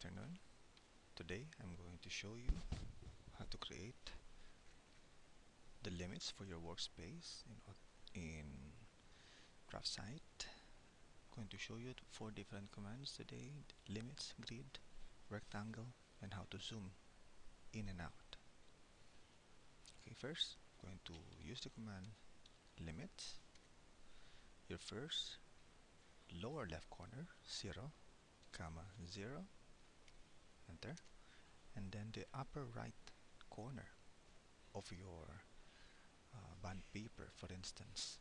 afternoon. Today I'm going to show you how to create the limits for your workspace in, in DraftSight. I'm going to show you four different commands today, limits, grid, rectangle, and how to zoom in and out. Okay, first I'm going to use the command limits. Your first lower left corner, 0, comma 0 enter and then the upper right corner of your uh, bond paper for instance.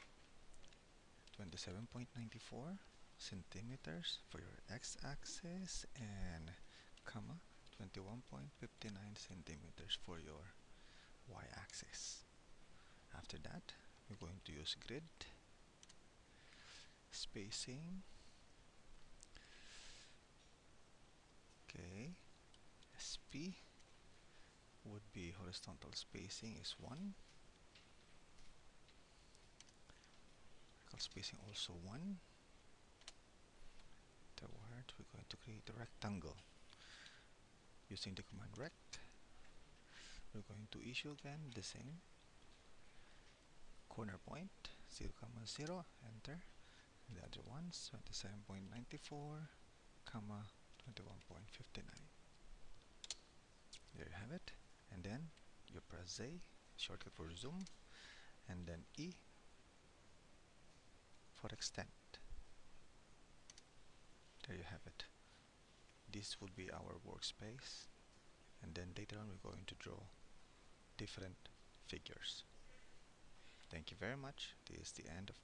27.94 centimeters for your x-axis and comma 21.59 centimeters for your y-axis. After that we're going to use grid spacing okay SP would be horizontal spacing is 1 vertical spacing also 1 afterward we're going to create a rectangle. Using the command rect. We're going to issue again the same. Corner point 0 comma 0 enter. The other ones 27.94 comma 21.59 there you have it and then Z shortcut for zoom and then E for extend. There you have it. This would be our workspace and then later on we're going to draw different figures. Thank you very much. This is the end of